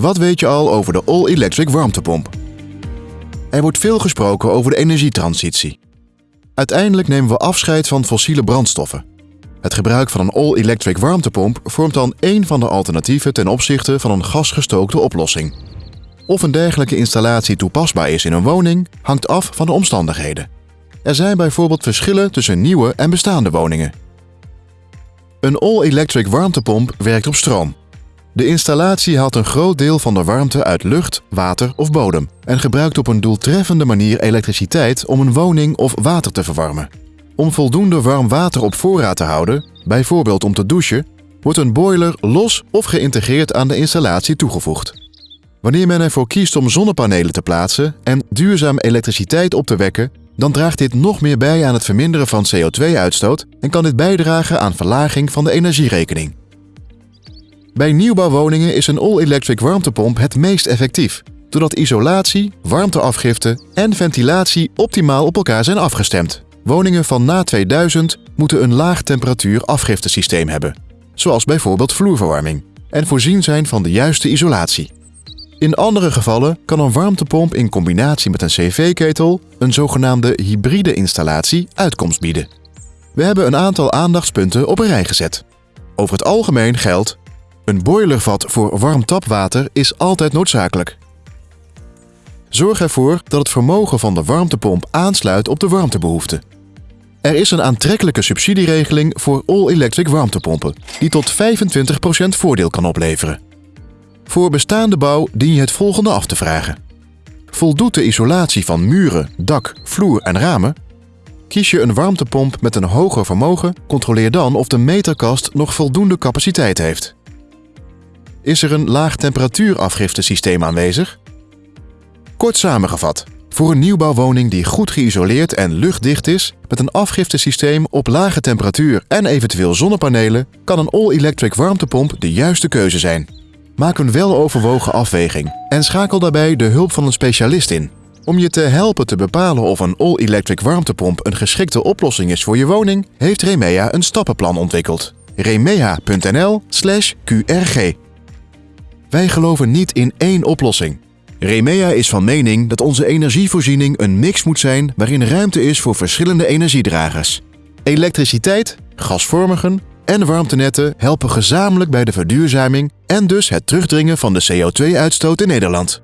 Wat weet je al over de all-electric warmtepomp? Er wordt veel gesproken over de energietransitie. Uiteindelijk nemen we afscheid van fossiele brandstoffen. Het gebruik van een all-electric warmtepomp vormt dan één van de alternatieven ten opzichte van een gasgestookte oplossing. Of een dergelijke installatie toepasbaar is in een woning, hangt af van de omstandigheden. Er zijn bijvoorbeeld verschillen tussen nieuwe en bestaande woningen. Een all-electric warmtepomp werkt op stroom. De installatie haalt een groot deel van de warmte uit lucht, water of bodem en gebruikt op een doeltreffende manier elektriciteit om een woning of water te verwarmen. Om voldoende warm water op voorraad te houden, bijvoorbeeld om te douchen, wordt een boiler los of geïntegreerd aan de installatie toegevoegd. Wanneer men ervoor kiest om zonnepanelen te plaatsen en duurzaam elektriciteit op te wekken, dan draagt dit nog meer bij aan het verminderen van CO2-uitstoot en kan dit bijdragen aan verlaging van de energierekening. Bij nieuwbouwwoningen is een all-electric warmtepomp het meest effectief, doordat isolatie, warmteafgifte en ventilatie optimaal op elkaar zijn afgestemd. Woningen van na 2000 moeten een laag temperatuur afgiftesysteem hebben, zoals bijvoorbeeld vloerverwarming, en voorzien zijn van de juiste isolatie. In andere gevallen kan een warmtepomp in combinatie met een cv-ketel, een zogenaamde hybride installatie, uitkomst bieden. We hebben een aantal aandachtspunten op een rij gezet. Over het algemeen geldt een boilervat voor warm tapwater is altijd noodzakelijk. Zorg ervoor dat het vermogen van de warmtepomp aansluit op de warmtebehoefte. Er is een aantrekkelijke subsidieregeling voor all-electric warmtepompen, die tot 25% voordeel kan opleveren. Voor bestaande bouw dien je het volgende af te vragen. Voldoet de isolatie van muren, dak, vloer en ramen? Kies je een warmtepomp met een hoger vermogen, controleer dan of de meterkast nog voldoende capaciteit heeft. Is er een laag temperatuurafgiftesysteem aanwezig? Kort samengevat, voor een nieuwbouwwoning die goed geïsoleerd en luchtdicht is, met een afgiftesysteem op lage temperatuur en eventueel zonnepanelen, kan een all-electric warmtepomp de juiste keuze zijn. Maak een weloverwogen afweging en schakel daarbij de hulp van een specialist in. Om je te helpen te bepalen of een all-electric warmtepomp een geschikte oplossing is voor je woning, heeft Remea een stappenplan ontwikkeld. remea.nl/qrg wij geloven niet in één oplossing. Remea is van mening dat onze energievoorziening een mix moet zijn waarin ruimte is voor verschillende energiedragers. Elektriciteit, gasvormigen en warmtenetten helpen gezamenlijk bij de verduurzaming en dus het terugdringen van de CO2-uitstoot in Nederland.